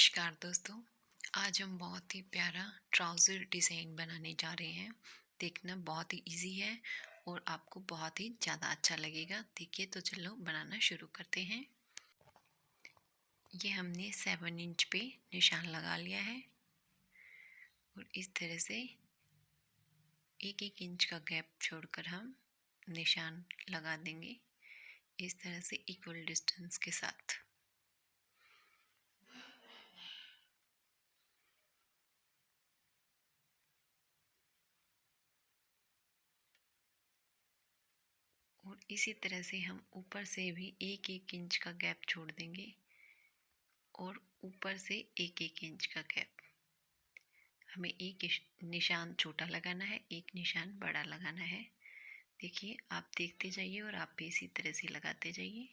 नमस्कार दोस्तों। आज हम बहुत ही प्यारा ट्राउज़र डिज़ाइन बनाने जा रहे हैं। देखना बहुत ही इजी है और आपको बहुत ही ज़्यादा अच्छा लगेगा। देखिए तो चलो बनाना शुरू करते हैं। ये हमने सेवन इंच पे निशान लगा लिया है। और इस तरह से एक एक इंच का गैप छोड़कर हम निशान लगा देंगे। इस तरह से इक्वल डिस्टेंस के साथ और इसी तरह से हम ऊपर से भी एक एक इंच का गैप छोड़ देंगे और ऊपर से एक एक इंच का गैप। हमें एक निशान छोटा लगाना है, एक निशान बड़ा लगाना है। देखिए, आप देखते जाइए और आप भी इसी तरह से लगाते जाइए।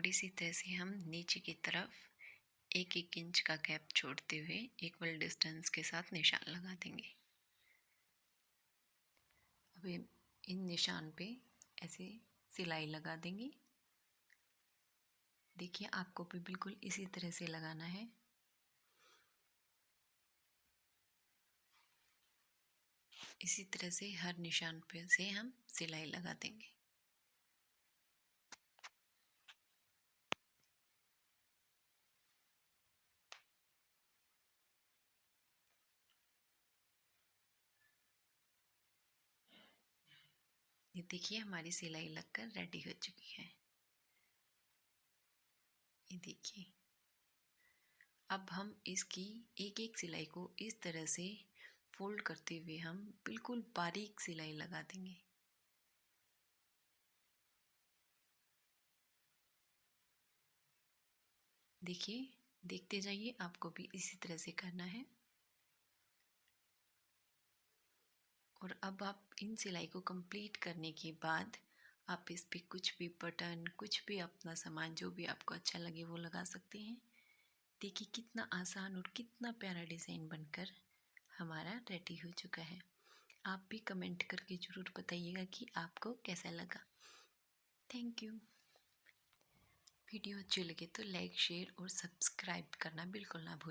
और इसी तरह से हम नीचे की तरफ़ एक एक इंच का गैप छोड़ते हुए इक्वल डिस्टेंस के साथ निशान लगा देंगे। अब इन निशान पे ऐसे सिलाई लगा देंगे। देखिए, आपको भी बिल्कुल इसी तरह से लगाना है। इसी तरह से हर निशान पे से हम सिलाई लगा देंगे। ये देखिए हमारी सिलाई लगकर रेडी हो चुकी है। ये देखिए। अब हम इसकी एक एक सिलाई को इस तरह से फोल्ड करते हुए हम बिल्कुल बारीक सिलाई लगा देंगे। देखिए, देखते जाइए आपको भी इसी तरह से करना है। और अब आप इन सिलाई को कंप्लीट करने के बाद आप इस पर कुछ भी बटन कुछ भी अपना सामान, जो भी आपको अच्छा लगे वो लगा सकते हैं। देखिए कितना आसान और कितना प्यारा डिज़ाइन बनकर हमारा रेडी हो चुका है। आप भी कमेंट करके ज़रूर बताइएगा कि आपको कैसा लगा। थैंक यू वीडियो अच्छी लगे तो लाइक शेयर और सब्सक्राइब करना बिल्कुल ना भूलें